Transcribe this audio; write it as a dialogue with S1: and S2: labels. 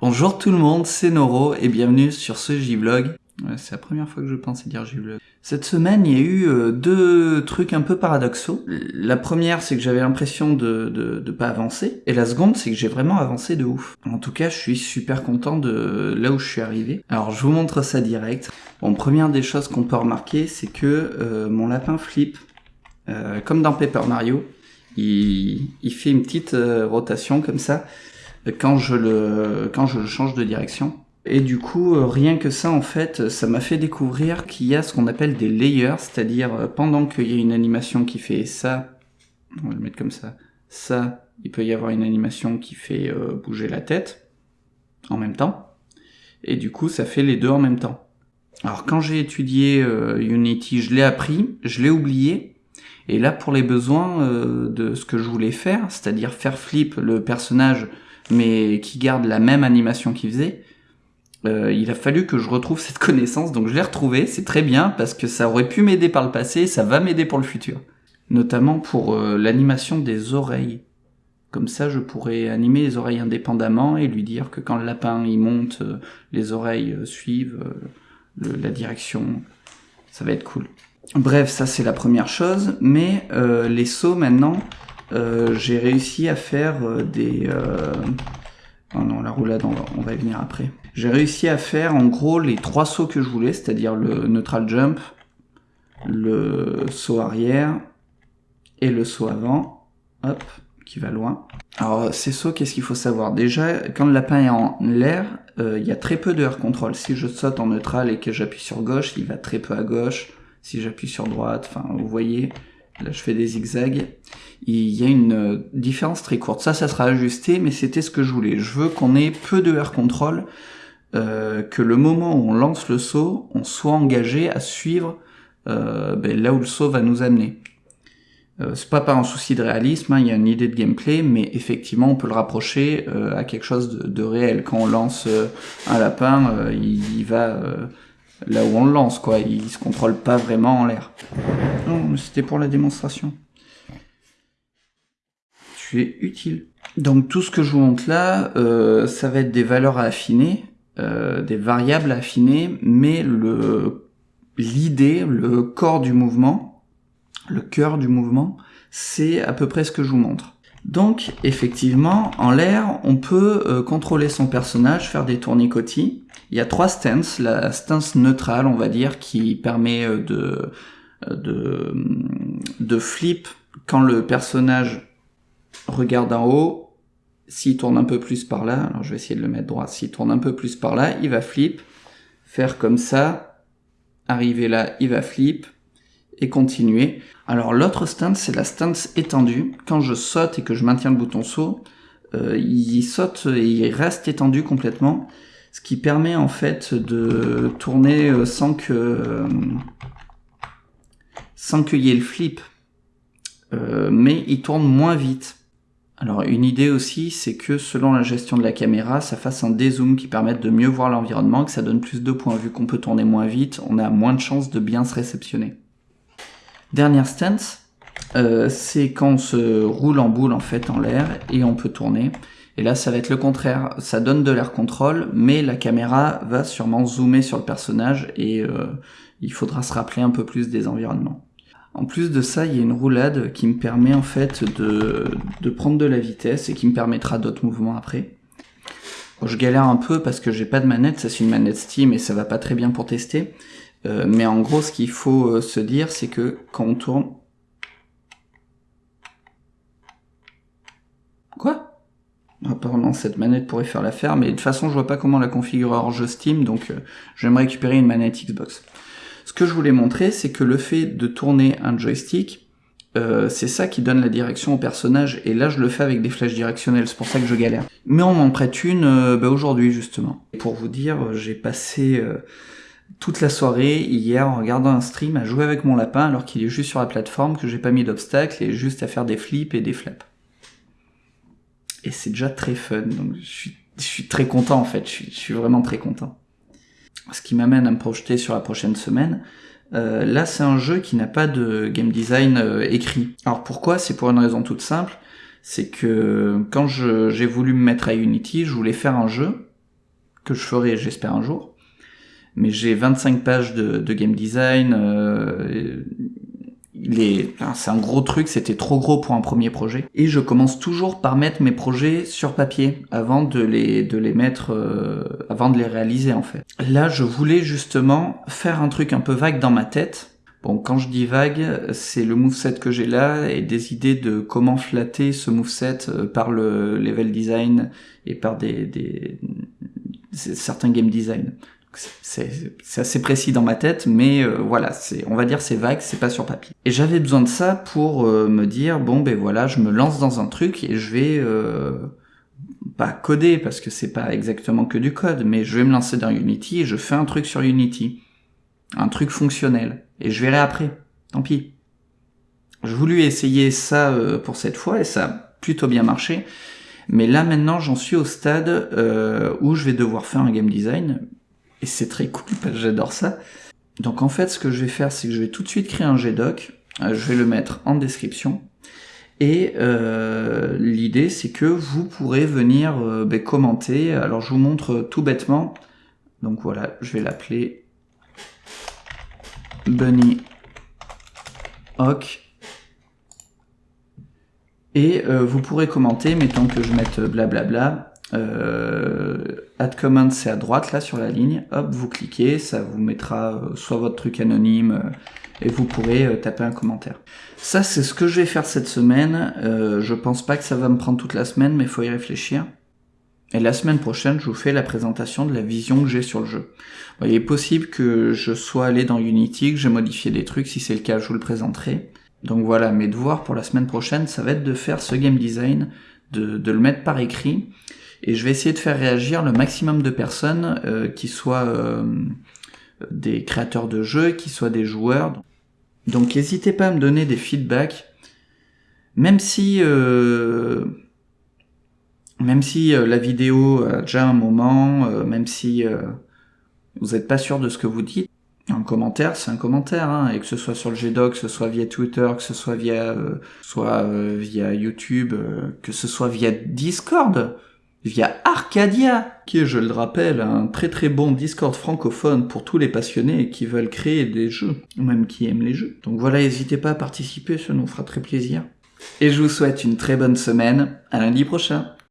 S1: Bonjour tout le monde, c'est Noro et bienvenue sur ce J-Vlog. c'est la première fois que je pensais dire J-Vlog. Cette semaine, il y a eu euh, deux trucs un peu paradoxaux. La première, c'est que j'avais l'impression de, de, pas avancer. Et la seconde, c'est que j'ai vraiment avancé de ouf. En tout cas, je suis super content de là où je suis arrivé. Alors, je vous montre ça direct. Bon, première des choses qu'on peut remarquer, c'est que euh, mon lapin flip, euh, comme dans Paper Mario, il, il fait une petite rotation comme ça quand je le, quand je le change de direction. Et du coup, euh, rien que ça, en fait, ça m'a fait découvrir qu'il y a ce qu'on appelle des layers, c'est-à-dire euh, pendant qu'il y a une animation qui fait ça, on va le mettre comme ça, ça, il peut y avoir une animation qui fait euh, bouger la tête en même temps. Et du coup, ça fait les deux en même temps. Alors quand j'ai étudié Unity, je l'ai appris, je l'ai oublié, et là pour les besoins de ce que je voulais faire, c'est-à-dire faire flip le personnage mais qui garde la même animation qu'il faisait, euh, il a fallu que je retrouve cette connaissance, donc je l'ai retrouvé, c'est très bien, parce que ça aurait pu m'aider par le passé, ça va m'aider pour le futur. Notamment pour euh, l'animation des oreilles. Comme ça, je pourrais animer les oreilles indépendamment et lui dire que quand le lapin il monte, euh, les oreilles suivent la direction. Ça va être cool. Bref, ça c'est la première chose, mais les sauts maintenant, euh, j'ai réussi à faire euh, des... Euh... Oh non, la roulade, on va, y venir après. J'ai réussi à faire en gros les trois sauts que je voulais, c'est-à-dire le neutral jump, le saut arrière et le saut avant. Hop, qui va loin. Alors ces sauts, qu'est-ce qu'il faut savoir? Déjà, quand le lapin est en l'air, euh, il y a très peu de air control. Si je saute en neutral et que j'appuie sur gauche, il va très peu à gauche. Si j'appuie sur droite, enfin vous voyez, Là, je fais des zigzags. Il y a une euh, différence très courte. Ça, ça sera ajusté, mais c'était ce que je voulais. Je veux qu'on ait peu de air control, euh, que le moment où on lance le saut, on soit engagé à suivre euh, ben, là où le saut va nous amener. Euh, c'est pas par un souci de réalisme, hein, il y a une idée de gameplay, mais effectivement on peut le rapprocher euh, à quelque chose de, de, réel. Quand on lance un lapin, il, il, va là où on le lance, quoi. Il se contrôle pas vraiment en l'air. Non, c'était pour la démonstration. Tu es utile. Donc tout ce que je vous montre là, euh, ça va être des valeurs à affiner, euh, des variables à affiner, mais le l'idée, le corps du mouvement, le cœur du mouvement, c'est à peu près ce que je vous montre. Donc effectivement, en l'air, on peut euh, contrôler son personnage, faire des tournicotis, il y a trois stances. La stance neutrale, on va dire, qui permet euh, de, euh, de, de flip quand le personnage regarde en haut. S'il tourne un peu plus par là, alors je vais essayer de le mettre droit, s'il tourne un peu plus par là, il va flip, faire comme ça, arriver là, il va flip, et continuer. Alors l'autre stance, c'est la stance étendue. Quand je saute et que je maintiens le bouton saut, euh, il saute et il reste étendu complètement ce qui permet en fait de tourner euh, sans que euh, sans qu'il y ait le flip, mais il tourne moins vite. Alors une idée aussi, c'est que selon la gestion de la caméra, ça fasse un dézoom qui permette de mieux voir l'environnement, que ça donne plus de points. Vu qu'on peut tourner moins vite, on a moins de chances de bien se réceptionner. Dernière stance, c'est quand on se roule en boule en fait en l'air et on peut tourner. Et là, ça va être le contraire. Ça donne de l'air contrôle, mais la caméra va sûrement zoomer sur le personnage et euh, il faudra se rappeler un peu plus des environnements. En plus de ça, il y a une roulade qui me permet en fait de, de prendre de la vitesse et qui me permettra d'autres mouvements après. je galère un peu parce que j'ai pas de manette, ça c'est une manette Steam et ça va pas très bien pour tester. Euh, mais en gros, ce qu'il faut euh, se dire, c'est que quand on tourne... Quoi? Apparemment, cette manette pourrait faire l'affaire, mais de toute façon, je vois pas comment la configurer hors jeu Steam, donc euh, je vais me récupérer une manette Xbox. Ce que je voulais montrer, c'est que le fait de tourner un joystick, c'est ça qui donne la direction au personnage, et là je le fais avec des flèches directionnelles, c'est pour ça que je galère. Mais on m'en prête une bah, aujourd'hui justement. Pour vous dire, j'ai passé toute la soirée hier en regardant un stream à jouer avec mon lapin alors qu'il est juste sur la plateforme, que j'ai pas mis d'obstacle et juste à faire des flips et des flaps et c'est déjà très fun. Donc je suis, très content en fait, je suis, je suis vraiment très content. Ce qui m'amène à me projeter sur la prochaine semaine. Euh, là, c'est un jeu qui n'a pas de game design euh, écrit. Alors pourquoi? C'est pour une raison toute simple. C'est que quand j'ai voulu me mettre à Unity, je voulais faire un jeu que je ferai, j'espère, un jour. Mais j'ai 25 pages de, game design. Euh, c'est un gros truc, c'était trop gros pour un premier projet. Et je commence toujours par mettre mes projets sur papier avant de les, de les mettre, euh, avant de les réaliser en fait. Là, je voulais justement faire un truc un peu vague dans ma tête. Bon, quand je dis vague, c'est le moveset que j'ai là et des idées de comment flatter ce moveset euh, par le level design et par des, des certains game design c'est assez précis dans ma tête, mais euh, voilà, c'est, on va dire c'est vague, c'est pas sur papier. Et j'avais besoin de ça pour euh, me dire bon ben voilà, je me lance dans un truc et je vais euh, pas coder parce que c'est pas exactement que du code, mais je vais me lancer dans Unity et je fais un truc sur Unity, un truc fonctionnel, et je verrai après. Tant pis. Je voulu essayer ça pour cette fois et ça a plutôt bien marché. Mais là maintenant j'en suis au stade où je vais devoir faire un game design et c'est très cool parce que j'adore ça. Donc en fait, ce que je vais faire, c'est que je vais tout de suite créer un GDoc. Euh, je vais le mettre en description. Et euh, l'idée, c'est que vous pourrez venir euh, ben, commenter. Alors je vous montre tout bêtement. Donc voilà, je vais l'appeler Bunny Hawk. Et vous pourrez commenter, mettons que je mette blablabla. Euh, add comment c'est à droite là sur la ligne, hop vous cliquez, ça vous mettra euh, soit votre truc anonyme euh, et vous pourrez taper un commentaire. Ça c'est ce que je vais faire cette semaine, je pense pas que ça va me prendre toute la semaine mais il faut y réfléchir. Et la semaine prochaine je vous fais la présentation de la vision que j'ai sur le jeu. il est possible que je sois allé dans Unity, que j'ai modifié des trucs, si c'est le cas je vous le présenterai. Donc voilà, mes devoirs pour la semaine prochaine ça va être de faire ce game design, de, de le mettre par écrit et je vais essayer de faire réagir le maximum de personnes euh, qui soient euh, des créateurs de jeux, qui soient des joueurs. Donc n'hésitez pas à me donner des feedbacks, même si euh, même si la vidéo a déjà un moment, même si vous n'êtes pas sûr de ce que vous dites, un commentaire, c'est un commentaire, hein, et que ce soit sur le GDoc, que ce soit via Twitter, que ce soit via, soit via YouTube, que ce soit via Discord via Arcadia, qui est, je le rappelle, un très très bon Discord francophone pour tous les passionnés qui veulent créer des jeux, ou même qui aiment les jeux. Donc voilà, n'hésitez pas à participer, ça nous fera très plaisir. Et je vous souhaite une très bonne semaine, à lundi prochain